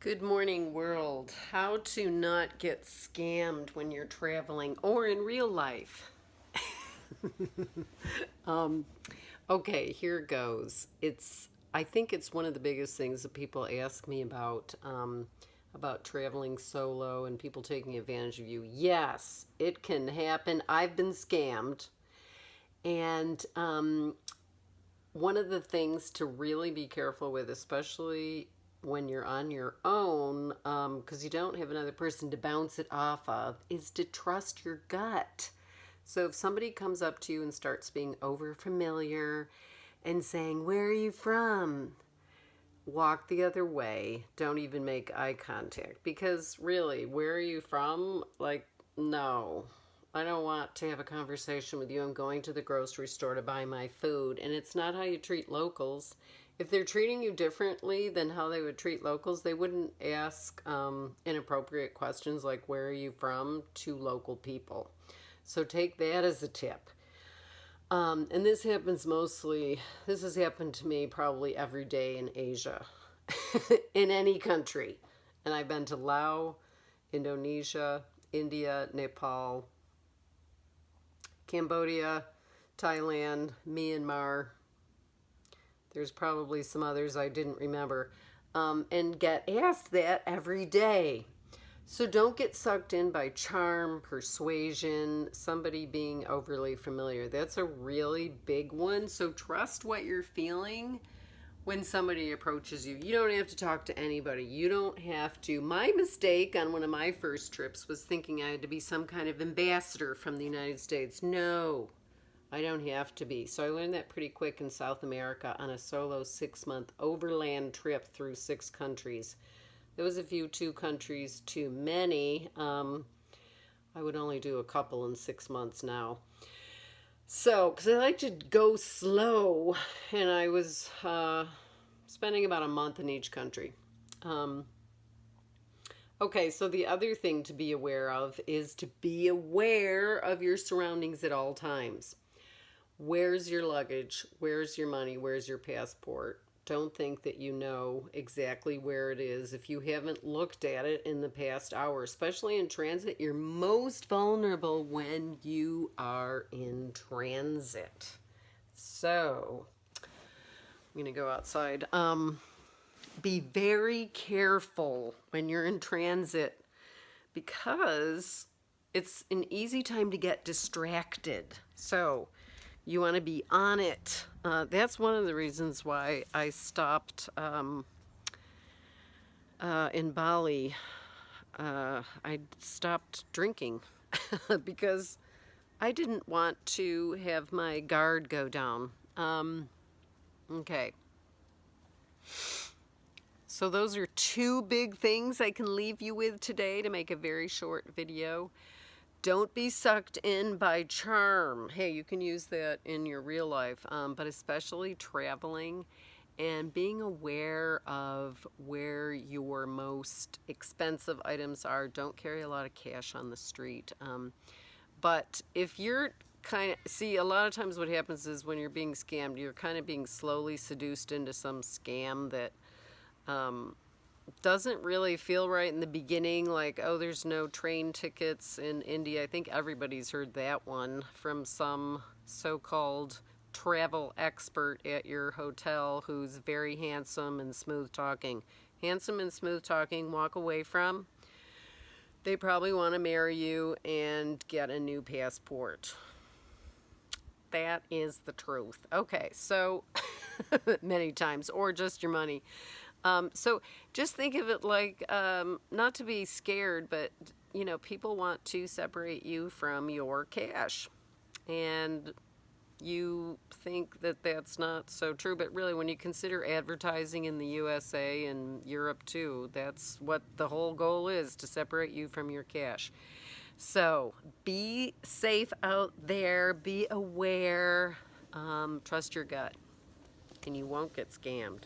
Good morning, world. How to not get scammed when you're traveling or in real life. um, okay, here goes. It's I think it's one of the biggest things that people ask me about um, about traveling solo and people taking advantage of you. Yes, it can happen. I've been scammed, and um, one of the things to really be careful with, especially when you're on your own, because um, you don't have another person to bounce it off of, is to trust your gut. So if somebody comes up to you and starts being over familiar and saying, Where are you from? Walk the other way. Don't even make eye contact. Because really, where are you from? Like, no. I don't want to have a conversation with you. I'm going to the grocery store to buy my food. And it's not how you treat locals. If they're treating you differently than how they would treat locals, they wouldn't ask um, inappropriate questions like, Where are you from? to local people. So take that as a tip. Um, and this happens mostly, this has happened to me probably every day in Asia, in any country. And I've been to Laos, Indonesia, India, Nepal, Cambodia, Thailand, Myanmar. There's probably some others I didn't remember. Um, and get asked that every day. So don't get sucked in by charm, persuasion, somebody being overly familiar. That's a really big one. So trust what you're feeling when somebody approaches you. You don't have to talk to anybody. You don't have to. My mistake on one of my first trips was thinking I had to be some kind of ambassador from the United States. No, I don't have to be. So I learned that pretty quick in South America on a solo six month overland trip through six countries. There was a few two countries too many. Um, I would only do a couple in six months now. So, because I like to go slow, and I was uh, spending about a month in each country. Um, okay, so the other thing to be aware of is to be aware of your surroundings at all times. Where's your luggage? Where's your money? Where's your passport? Don't think that you know exactly where it is if you haven't looked at it in the past hour. Especially in transit, you're most vulnerable when you are in transit. So, I'm going to go outside. Um, be very careful when you're in transit because it's an easy time to get distracted. So, you want to be on it. Uh, that's one of the reasons why I stopped um, uh, in Bali. Uh, I stopped drinking because I didn't want to have my guard go down. Um, okay. So those are two big things I can leave you with today to make a very short video. Don't be sucked in by charm. Hey, you can use that in your real life, um, but especially traveling and being aware of where your most expensive items are. Don't carry a lot of cash on the street. Um, but if you're kind of, see, a lot of times what happens is when you're being scammed, you're kind of being slowly seduced into some scam that um, doesn't really feel right in the beginning like oh there's no train tickets in India I think everybody's heard that one from some so-called travel expert at your hotel who's very handsome and smooth talking. Handsome and smooth talking walk away from. They probably want to marry you and get a new passport. That is the truth. Okay so many times or just your money um, so just think of it like um, not to be scared, but you know, people want to separate you from your cash. And you think that that's not so true, but really, when you consider advertising in the USA and Europe too, that's what the whole goal is to separate you from your cash. So be safe out there, be aware, um, trust your gut, and you won't get scammed.